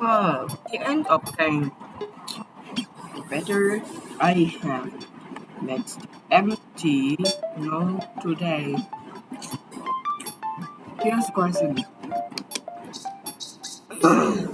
Oh, the end of time. Better I have met empty no today. Here's question.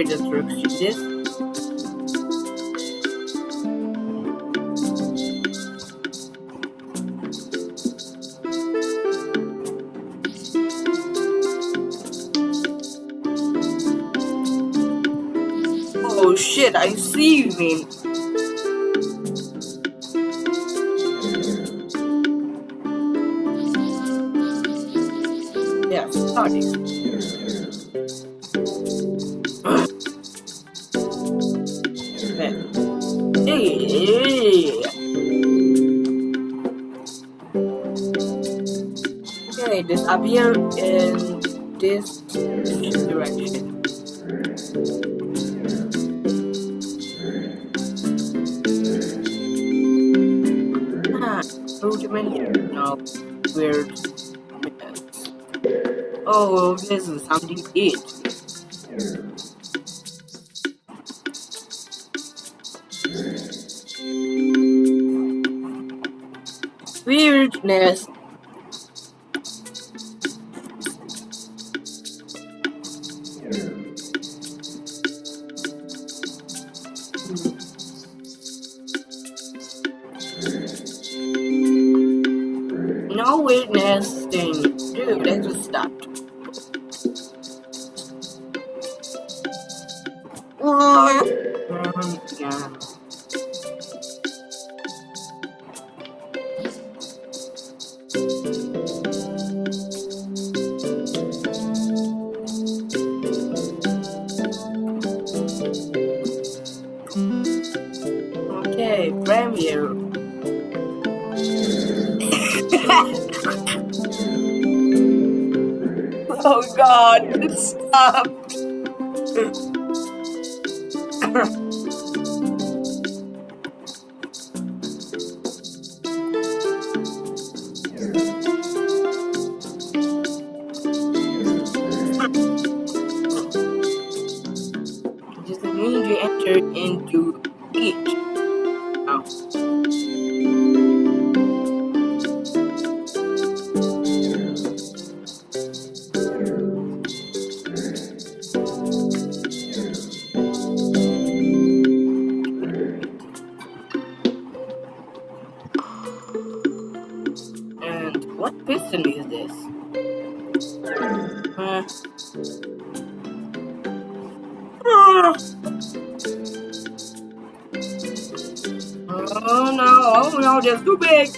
Oh shit, I see you mean. Yeah, starting. Okay, disappear in this direction. Ah, ultimate no weird. Oh, this is something to. Weirdness. Stop. No, that's too big.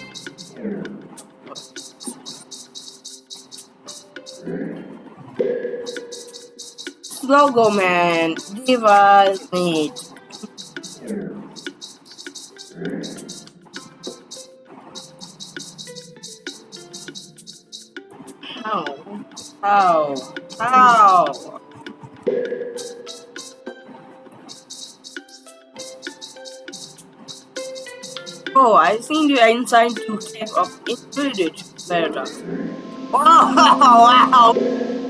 Logo man, give us meat. How? How? How? Oh, I think the inside to type of infinite paradox. Wow! Wow!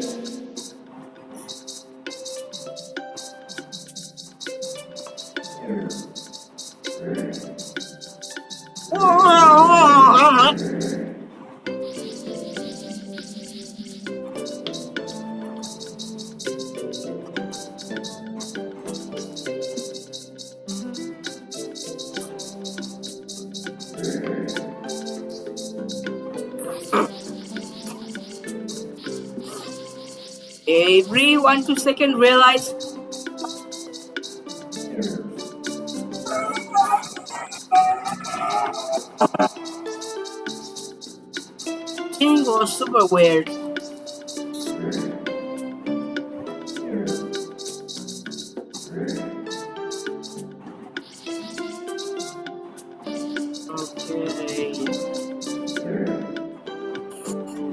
Every one two second realize Thing was super weird. Okay.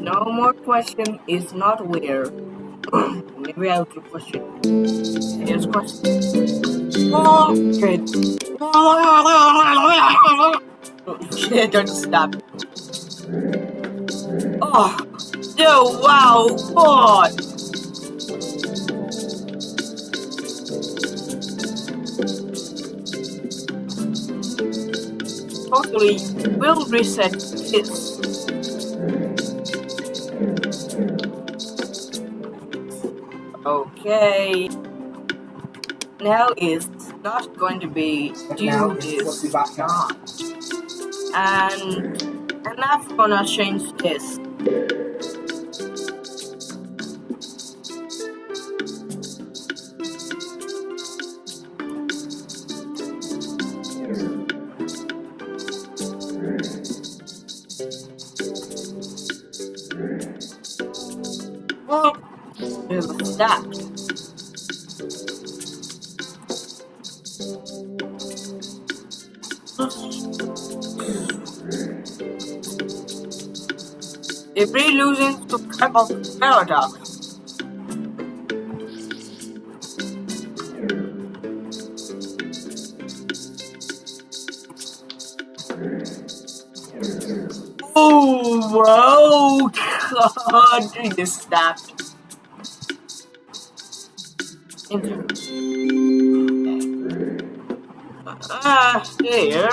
No more question is not weird. Maybe I'll keep question. Here's question. Oh. Shit, don't stop. Oh, no, wow, what? Hopefully, we'll reset this. Okay. Now it's not going to be do this. And and I'm gonna change this. That. If we losing to of paradox. Oh, wow, God, you just stopped. Ah, there.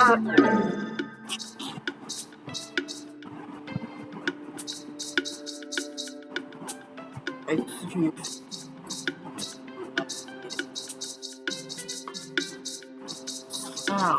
Excuse. Oh,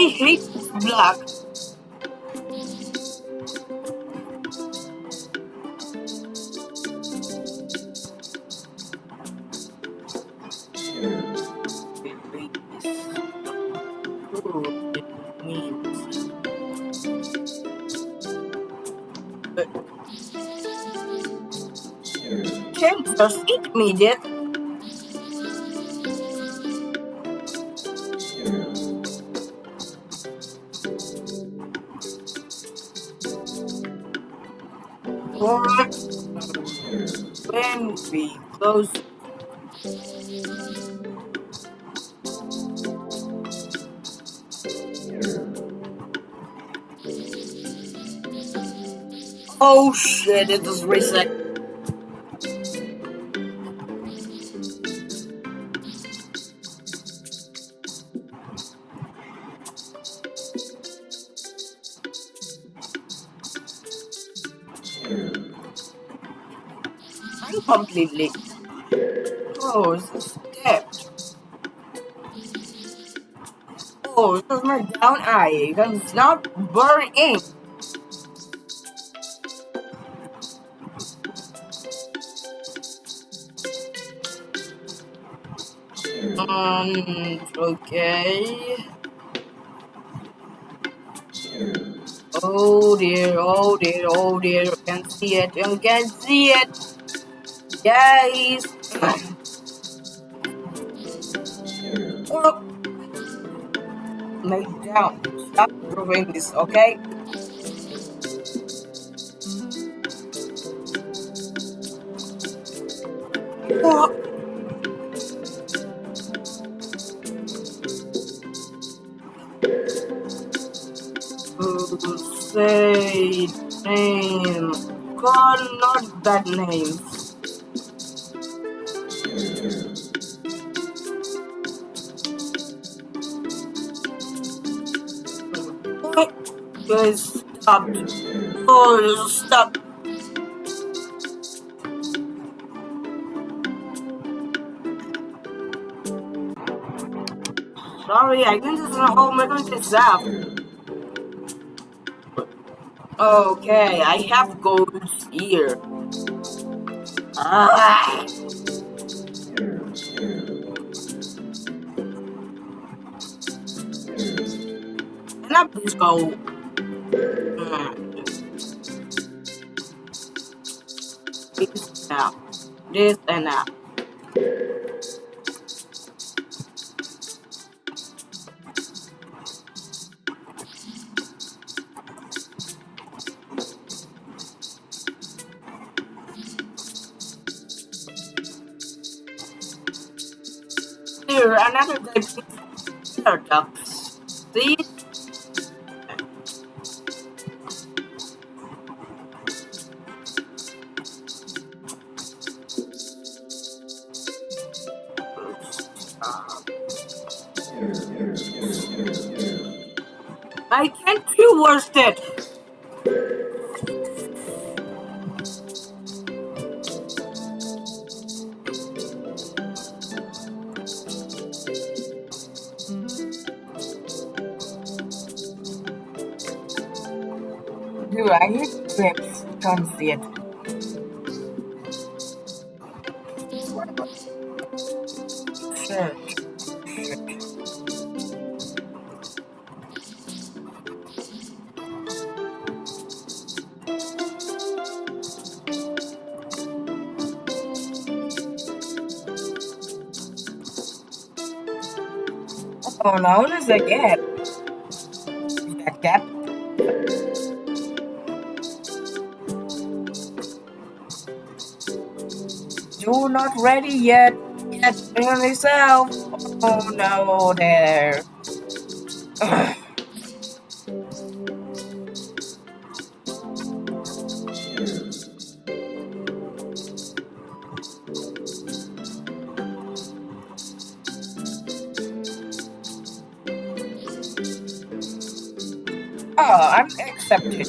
I hate black. Can't eat me, Dick. What? When we close. Oh shit, it just reset. Completely. Oh, is. Oh, this is my down eye. It's not burning. Um, okay. Oh dear, oh dear, oh dear, you can see it, you can see it. Guys. oh. Lay down. Stop doing this, okay? Oh. say name. God, not that name. Guys, stop. Oh, stop. Sorry, I think this is a whole mega zap. Okay, I have goals here. Ah. Can I please go? This and that. Here, another good paradox. See? Worsted. Do I hit clips? Can't see it. Oh, now there's a gap. That gap? Do not ready yet. Yet, myself. Oh no, there. accepted.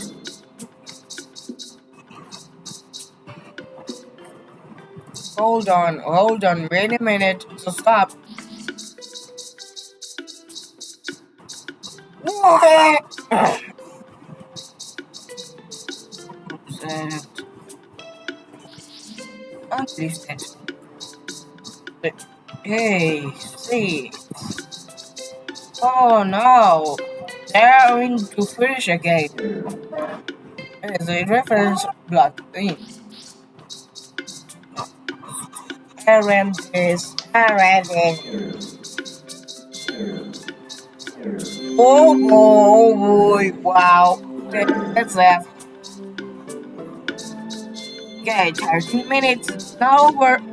Hold on, hold on, wait a minute. So stop. That. But, hey, see. Oh no, they're going to finish again. As a reference block thing. Aaron is Aaron Oh oh boy, wow. Okay, That's that. Okay, 13 minutes. Now we're.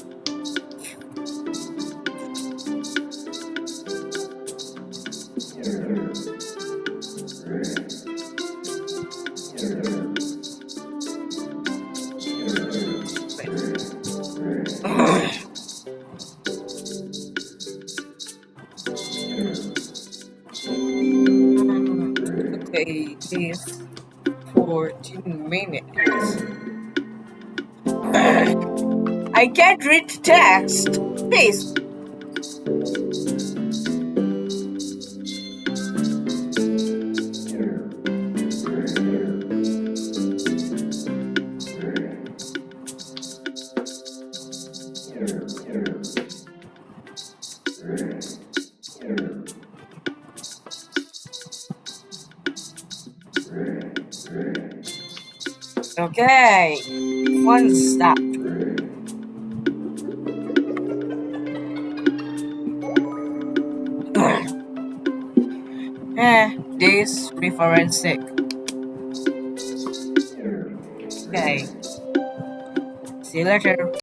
It's 14 minutes. I can't read text. Please. Okay, one stop. eh, this reference Okay. See you later.